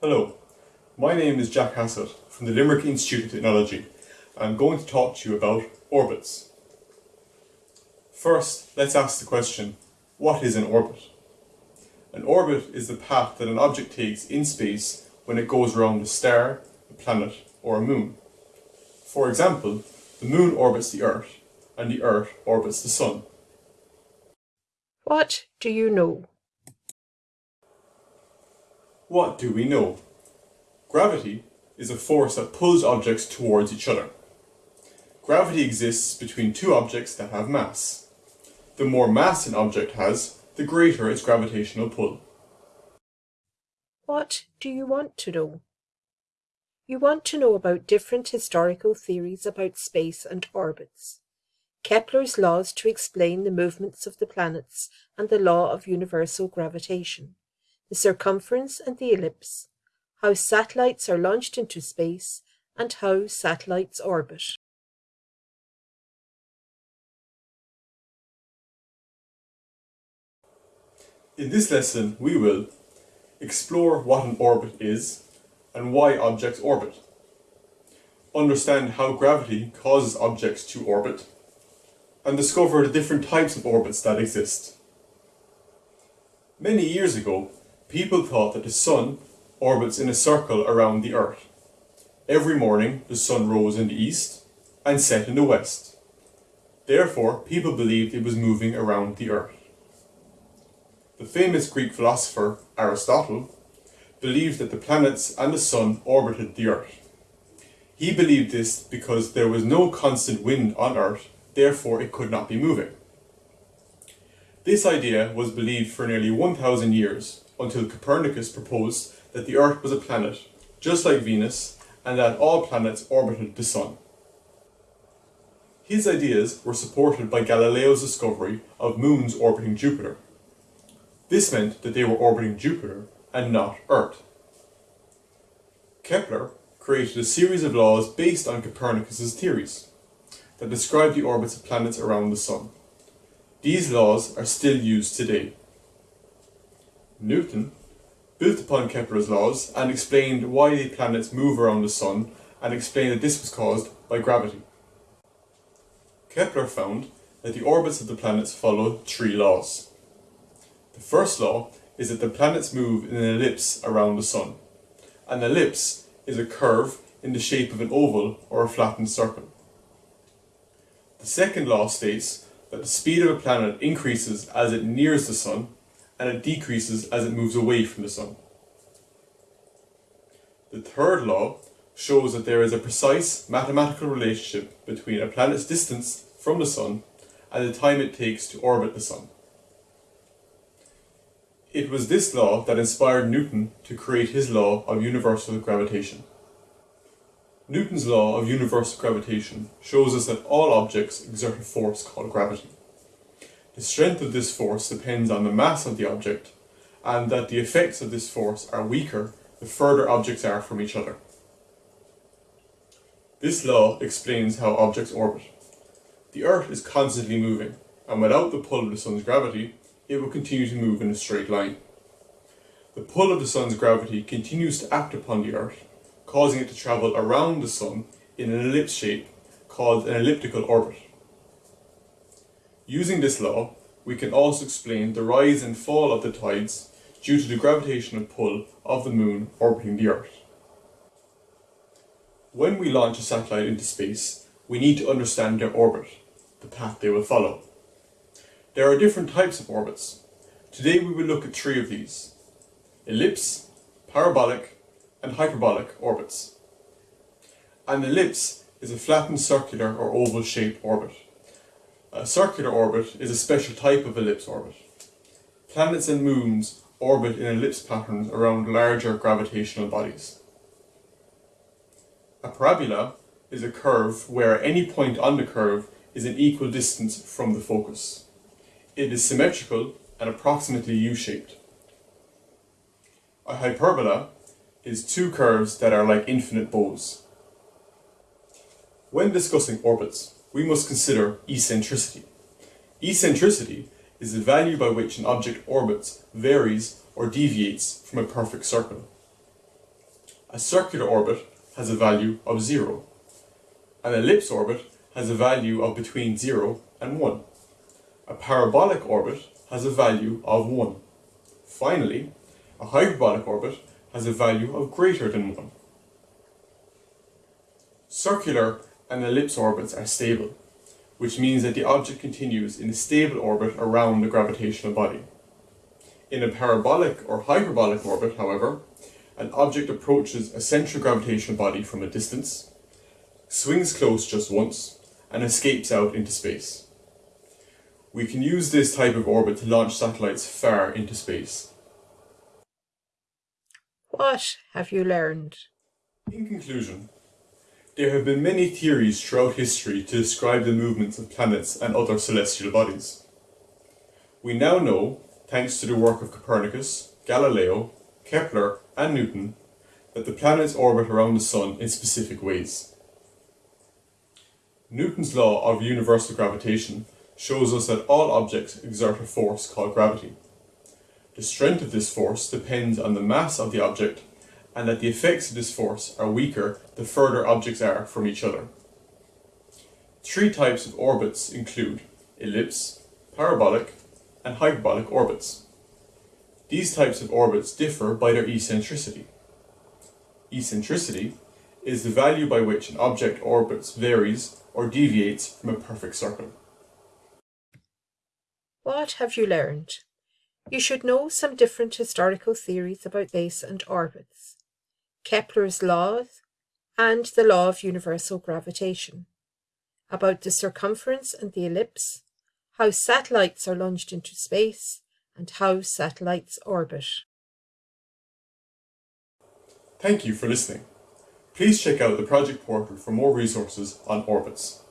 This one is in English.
Hello, my name is Jack Hassett from the Limerick Institute of Technology. I'm going to talk to you about orbits. First, let's ask the question, what is an orbit? An orbit is the path that an object takes in space when it goes around a star, a planet or a moon. For example, the moon orbits the Earth and the Earth orbits the Sun. What do you know? What do we know? Gravity is a force that pulls objects towards each other. Gravity exists between two objects that have mass. The more mass an object has, the greater its gravitational pull. What do you want to know? You want to know about different historical theories about space and orbits. Kepler's laws to explain the movements of the planets and the law of universal gravitation the circumference and the ellipse, how satellites are launched into space, and how satellites orbit. In this lesson we will explore what an orbit is and why objects orbit, understand how gravity causes objects to orbit, and discover the different types of orbits that exist. Many years ago, People thought that the sun orbits in a circle around the earth. Every morning the sun rose in the east and set in the west. Therefore, people believed it was moving around the earth. The famous Greek philosopher Aristotle believed that the planets and the sun orbited the earth. He believed this because there was no constant wind on earth, therefore it could not be moving. This idea was believed for nearly 1000 years until Copernicus proposed that the Earth was a planet, just like Venus, and that all planets orbited the Sun. His ideas were supported by Galileo's discovery of moons orbiting Jupiter. This meant that they were orbiting Jupiter and not Earth. Kepler created a series of laws based on Copernicus's theories that describe the orbits of planets around the Sun. These laws are still used today. Newton built upon Kepler's laws and explained why the planets move around the Sun and explained that this was caused by gravity. Kepler found that the orbits of the planets follow three laws. The first law is that the planets move in an ellipse around the Sun. An ellipse is a curve in the shape of an oval or a flattened circle. The second law states that the speed of a planet increases as it nears the Sun and it decreases as it moves away from the Sun. The third law shows that there is a precise mathematical relationship between a planet's distance from the Sun and the time it takes to orbit the Sun. It was this law that inspired Newton to create his law of universal gravitation. Newton's law of universal gravitation shows us that all objects exert a force called gravity. The strength of this force depends on the mass of the object, and that the effects of this force are weaker the further objects are from each other. This law explains how objects orbit. The Earth is constantly moving, and without the pull of the Sun's gravity, it will continue to move in a straight line. The pull of the Sun's gravity continues to act upon the Earth, causing it to travel around the Sun in an ellipse shape called an elliptical orbit. Using this law, we can also explain the rise and fall of the tides due to the gravitational pull of the Moon orbiting the Earth. When we launch a satellite into space, we need to understand their orbit, the path they will follow. There are different types of orbits. Today we will look at three of these. Ellipse, parabolic and hyperbolic orbits. An ellipse is a flattened circular or oval shaped orbit. A circular orbit is a special type of ellipse orbit. Planets and moons orbit in ellipse patterns around larger gravitational bodies. A parabola is a curve where any point on the curve is an equal distance from the focus. It is symmetrical and approximately U-shaped. A hyperbola is two curves that are like infinite bows. When discussing orbits, we must consider eccentricity. Eccentricity is the value by which an object orbits, varies, or deviates from a perfect circle. A circular orbit has a value of 0. An ellipse orbit has a value of between 0 and 1. A parabolic orbit has a value of 1. Finally, a hyperbolic orbit has a value of greater than 1. Circular and ellipse orbits are stable, which means that the object continues in a stable orbit around the gravitational body. In a parabolic or hyperbolic orbit, however, an object approaches a central gravitational body from a distance, swings close just once, and escapes out into space. We can use this type of orbit to launch satellites far into space. What have you learned? In conclusion, there have been many theories throughout history to describe the movements of planets and other celestial bodies. We now know, thanks to the work of Copernicus, Galileo, Kepler and Newton, that the planets orbit around the Sun in specific ways. Newton's law of universal gravitation shows us that all objects exert a force called gravity. The strength of this force depends on the mass of the object and that the effects of this force are weaker the further objects are from each other. Three types of orbits include ellipse, parabolic and hyperbolic orbits. These types of orbits differ by their eccentricity. Eccentricity is the value by which an object orbits varies or deviates from a perfect circle. What have you learned? You should know some different historical theories about space and orbits, Kepler's laws, and the law of universal gravitation, about the circumference and the ellipse, how satellites are launched into space, and how satellites orbit. Thank you for listening. Please check out the project portal for more resources on orbits.